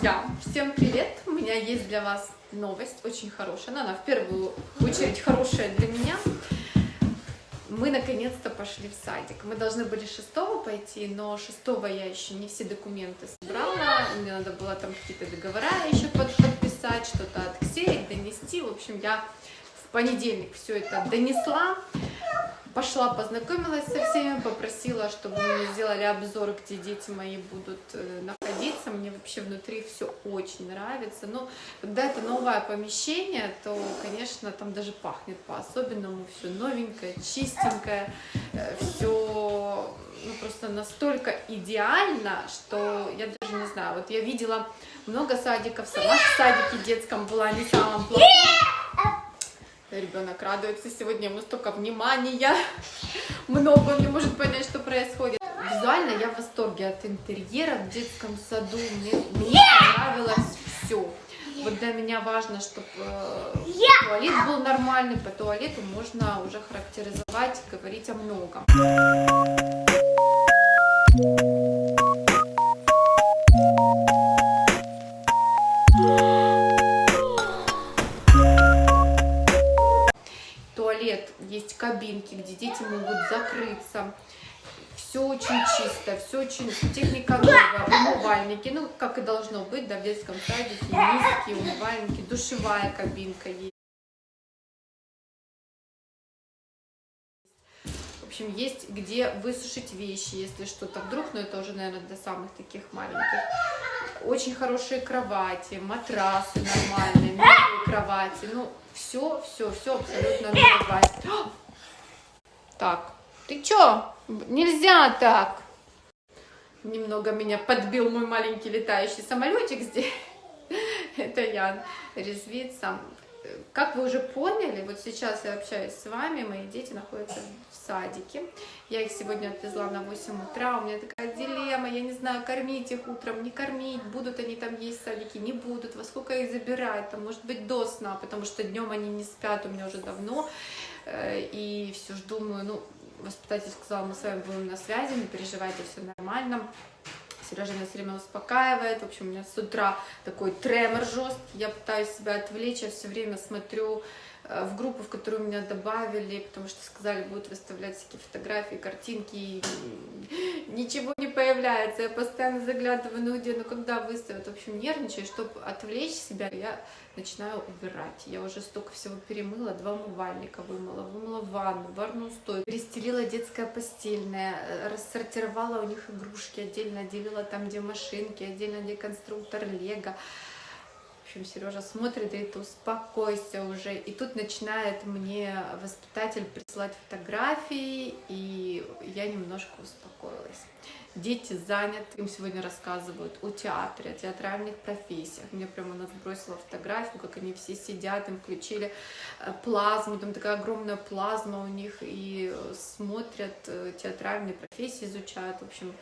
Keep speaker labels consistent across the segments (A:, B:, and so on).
A: Друзья, всем привет! У меня есть для вас новость, очень хорошая, но она в первую очередь хорошая для меня. Мы наконец-то пошли в садик. Мы должны были 6 пойти, но 6 я еще не все документы собрала. Мне надо было там какие-то договора еще под, подписать, что-то отксерить, донести. В общем, я в понедельник все это донесла. Пошла, познакомилась со всеми, попросила, чтобы мне сделали обзор, где дети мои будут э, находиться. Мне вообще внутри все очень нравится. Но когда это новое помещение, то, конечно, там даже пахнет по-особенному. Все новенькое, чистенькое, э, все ну, просто настолько идеально, что я даже не знаю. Вот я видела много садиков, сама в садике детском была не самым плохом. Ребенок радуется сегодня, ему столько внимания, много, он не может понять, что происходит. Визуально я в восторге от интерьера в детском саду, мне, мне понравилось все. Вот для меня важно, чтобы э, туалет был нормальный, по туалету можно уже характеризовать, говорить о многом. Кабинки, где дети могут закрыться. Все очень чисто, все очень техника новая, умывальники, ну, как и должно быть, да, в детском садике, низкие умывальники, душевая кабинка есть. В общем, есть где высушить вещи, если что-то вдруг, но это уже, наверное, для самых таких маленьких. Очень хорошие кровати, матрасы нормальные, кровати, ну, все, все, все абсолютно новое. Так, ты чё? Нельзя так. Немного меня подбил мой маленький летающий самолетик здесь. Это Ян резвится. Как вы уже поняли, вот сейчас я общаюсь с вами, мои дети находятся в садике. Я их сегодня отвезла на 8 утра, у меня такая дилемма, я не знаю, кормить их утром, не кормить, будут они там есть в садике, не будут, во сколько их забирать, там, может быть, до сна, потому что днем они не спят у меня уже давно, и все ж думаю, ну, воспитатель сказал, мы с вами будем на связи, не переживайте, все нормально. Сережа меня все время успокаивает. В общем, у меня с утра такой тремор жесткий. Я пытаюсь себя отвлечь, я все время смотрю э, в группу, в которую меня добавили, потому что сказали, будут выставлять всякие фотографии, картинки, ничего не появляется. Я постоянно заглядываю, ну где, ну когда выставят. В общем, нервничаю, чтобы отвлечь себя, я начинаю убирать. Я уже столько всего перемыла, два умывальника вымыла, вымыла ванну, барную стойку, перестелила детское постельное, э, рассортировала у них игрушки, отдельно отделила там, где машинки, отдельно где конструктор Лего. В общем, Сережа смотрит говорит, успокойся уже. И тут начинает мне воспитатель присылать фотографии, и я немножко успокоилась. Дети заняты, им сегодня рассказывают о театре, о театральных профессиях. Мне прямо она сбросила фотографию, как они все сидят, им включили э, плазму, там такая огромная плазма у них, и смотрят э, театральные профессии, изучают, в общем,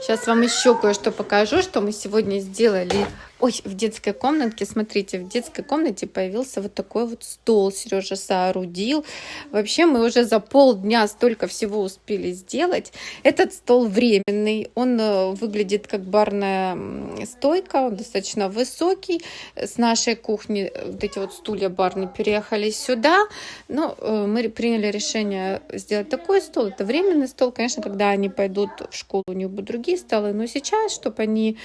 A: Сейчас вам еще кое-что покажу, что мы сегодня сделали. Ой, в детской комнатке, смотрите, в детской комнате появился вот такой вот стол Сережа соорудил. Вообще мы уже за полдня столько всего успели сделать. Этот стол временный, он э, выглядит как барная стойка, он достаточно высокий. С нашей кухни э, вот эти вот стулья барные переехали сюда. Но э, мы приняли решение сделать такой стол. Это временный стол, конечно, когда они пойдут в школу, у них будут другие столы, но сейчас, чтобы они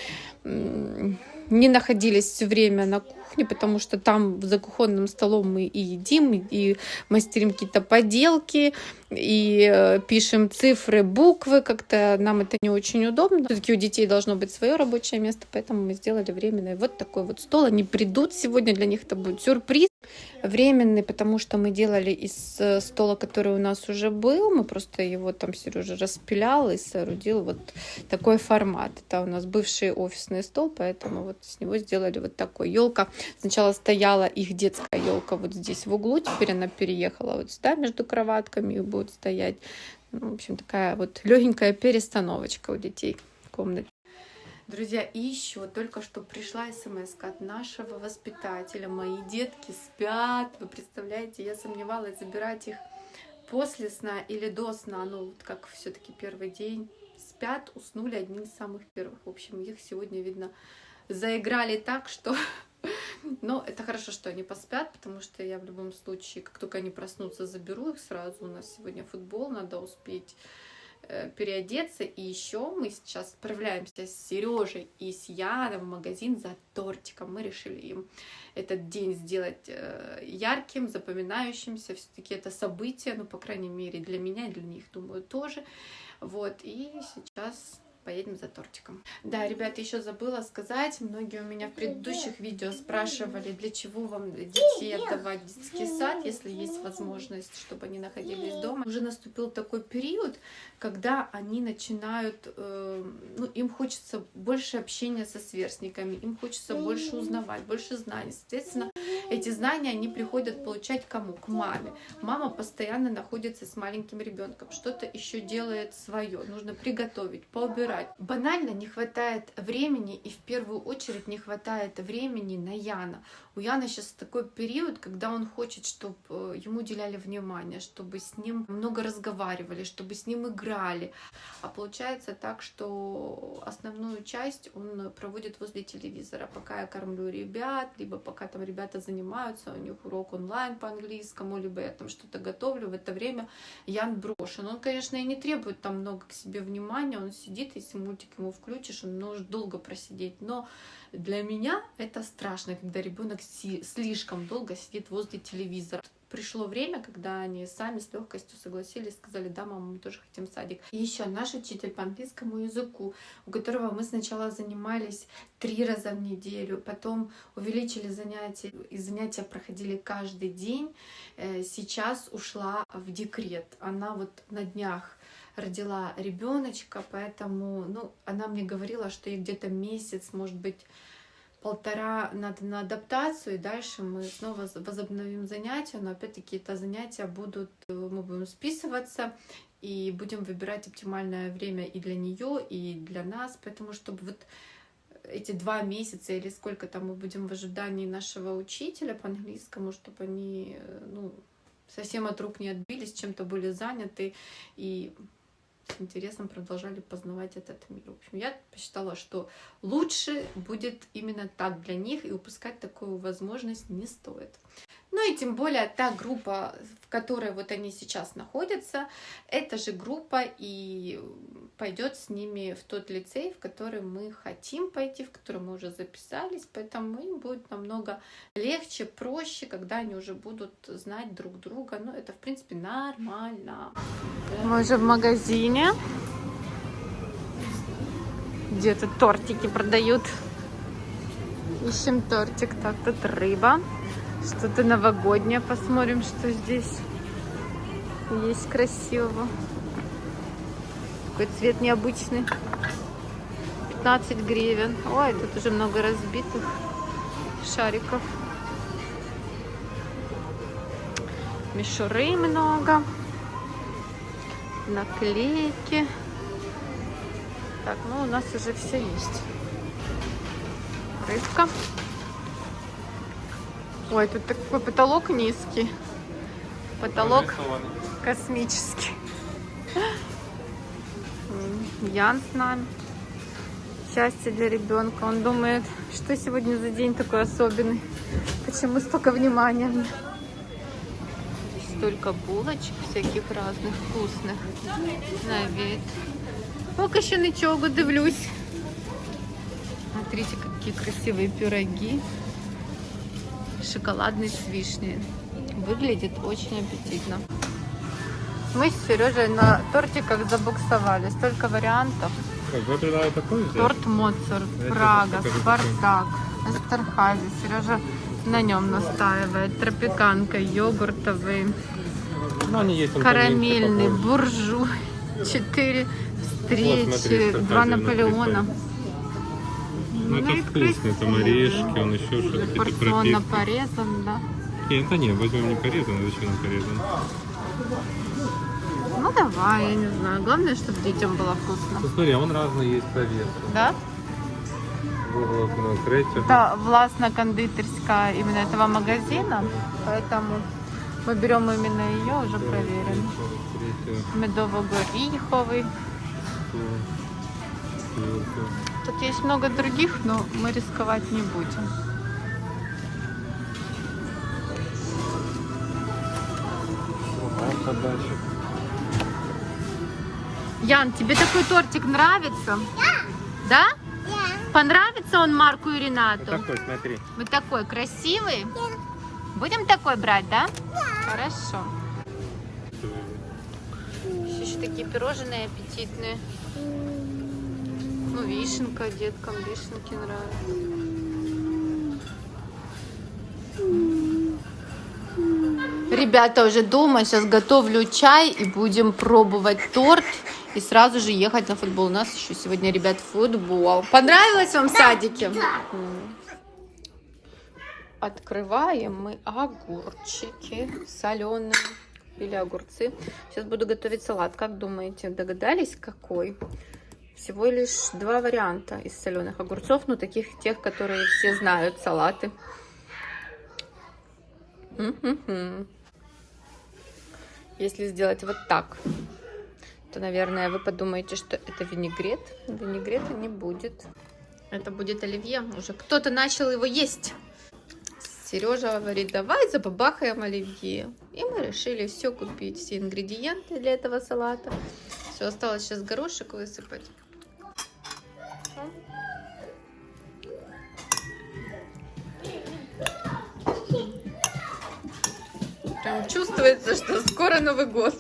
A: не находились все время на кухне, потому что там за кухонным столом мы и едим, и мастерим какие-то поделки, и э, пишем цифры, буквы, как-то нам это не очень удобно. Все-таки у детей должно быть свое рабочее место, поэтому мы сделали временный вот такой вот стол. Они придут сегодня, для них это будет сюрприз временный, потому что мы делали из э, стола, который у нас уже был, мы просто его там Сережа распилял и соорудил вот такой формат. Это у нас бывший офисный стол, поэтому вот с него сделали вот такой. Елка сначала стояла их детская елка вот здесь в углу, теперь она переехала вот сюда между кроватками и будет стоять. Ну, в общем, такая вот легенькая перестановочка у детей в комнате. Друзья, и еще только что пришла смс от нашего воспитателя. Мои детки спят. Вы представляете, я сомневалась, забирать их после сна или до сна. Ну, вот как все-таки первый день. Спят, уснули одни из самых первых. В общем, их сегодня, видно, заиграли так, что... Но это хорошо, что они поспят, потому что я в любом случае, как только они проснутся, заберу их сразу. У нас сегодня футбол, надо успеть э, переодеться. И еще мы сейчас отправляемся с Сережей и с Яном в магазин за тортиком. Мы решили им этот день сделать э, ярким, запоминающимся. Все-таки это событие, ну, по крайней мере, для меня и для них, думаю, тоже. Вот, и сейчас поедем за тортиком. Да, ребята, еще забыла сказать, многие у меня в предыдущих видео спрашивали, для чего вам детей отдавать в детский сад, если есть возможность, чтобы они находились дома. Уже наступил такой период, когда они начинают, э, ну, им хочется больше общения со сверстниками, им хочется больше узнавать, больше знаний. Соответственно, эти знания они приходят получать кому? К маме. Мама постоянно находится с маленьким ребенком, что-то еще делает свое, нужно приготовить, поубирать. Банально не хватает времени, и в первую очередь не хватает времени на Яна. У Яна сейчас такой период, когда он хочет, чтобы э, ему уделяли внимание, чтобы с ним много разговаривали, чтобы с ним играли. А получается так, что основную часть он проводит возле телевизора, пока я кормлю ребят, либо пока там ребята занимаются, у них урок онлайн по английскому, либо я там что-то готовлю. В это время Ян брошен. Он, конечно, и не требует там много к себе внимания, он сидит, если мультик ему включишь, он может долго просидеть, но для меня это страшно, когда ребенок слишком долго сидит возле телевизора. Пришло время, когда они сами с легкостью согласились, сказали, да, мама, мы тоже хотим садик. И еще наш учитель по английскому языку, у которого мы сначала занимались три раза в неделю, потом увеличили занятия, и занятия проходили каждый день, э, сейчас ушла в декрет. Она вот на днях родила ребеночка, поэтому, ну, она мне говорила, что ей где-то месяц, может быть, полтора надо на адаптацию, и дальше мы снова возобновим занятия, но опять-таки это занятия будут, э, мы будем списываться, и будем выбирать оптимальное время и для нее, и для нас, поэтому чтобы вот эти два месяца или сколько там мы будем в ожидании нашего учителя по английскому, чтобы они э, ну, совсем от рук не отбились, чем-то были заняты и с интересом продолжали познавать этот мир. В общем, я посчитала, что лучше будет именно так для них, и упускать такую возможность не стоит. Ну и тем более та группа, в которой вот они сейчас находятся, эта же группа и пойдет с ними в тот лицей, в который мы хотим пойти, в который мы уже записались, поэтому им будет намного легче, проще, когда они уже будут знать друг друга. Ну, это, в принципе, нормально. Мы уже в магазине. Где-то тортики продают. Ищем тортик. Так, тут рыба. Что-то новогоднее. Посмотрим, что здесь есть красивого. Такой цвет необычный. 15 гривен. Ой, тут уже много разбитых шариков. Мишуры много. Наклейки. Так, ну у нас уже все есть. Рыбка. Ой, тут такой потолок низкий. Потолок космический. Ян с нами. Счастье для ребенка. Он думает, что сегодня за день такой особенный. Почему столько внимания Столько булочек всяких разных, вкусных. На вид. Пока еще ничего дивлюсь. Смотрите, какие красивые пироги шоколадный с вишней. Выглядит очень аппетитно. Мы с Сережей на тортиках забуксовали. Столько вариантов.
B: такой
A: Торт Моцарт, Прага, Спартак, Эстерхази. Сережа на нем настаивает. Тропиканка, йогуртовый,
B: ну, они есть,
A: карамельный, буржуй. Четыре встречи, вот, два Наполеона.
B: Ну, это ну, вкусно, там орешки, он еще что-то.
A: Порционно порезан, да?
B: Нет, это нет, возьмем не порезан, а зачем он порезан?
A: Ну давай, я не знаю. Главное, чтобы детям было вкусно.
B: Посмотри, а он разный есть по весу.
A: Да? Это властно-кондитерская именно этого магазина, поэтому мы берем именно ее, уже проверен. Медово-гориховый. Тут есть много других, но мы рисковать не будем. Ян, тебе такой тортик нравится? Да. Понравится он Марку и
B: Вот
A: Ренату?
B: такой, смотри.
A: Вот такой красивый? Будем такой брать, да? Хорошо. Есть еще такие пирожные аппетитные. Ну, вишенка, деткам вишенки нравятся. Ребята уже дома, сейчас готовлю чай и будем пробовать торт и сразу же ехать на футбол. У нас еще сегодня, ребят, футбол. Понравилось вам в садике? М. Открываем мы огурчики соленые или огурцы. Сейчас буду готовить салат. Как думаете, догадались, какой? Всего лишь два варианта из соленых огурцов, ну таких тех, которые все знают, салаты. М-м-м. Если сделать вот так, то, наверное, вы подумаете, что это винегрет. Винегрета не будет. Это будет оливье. Уже кто-то начал его есть. Сережа говорит, давай забабахаем оливье. И мы решили все купить, все ингредиенты для этого салата. Все, осталось сейчас горошек высыпать. Прям чувствуется, что скоро Новый год.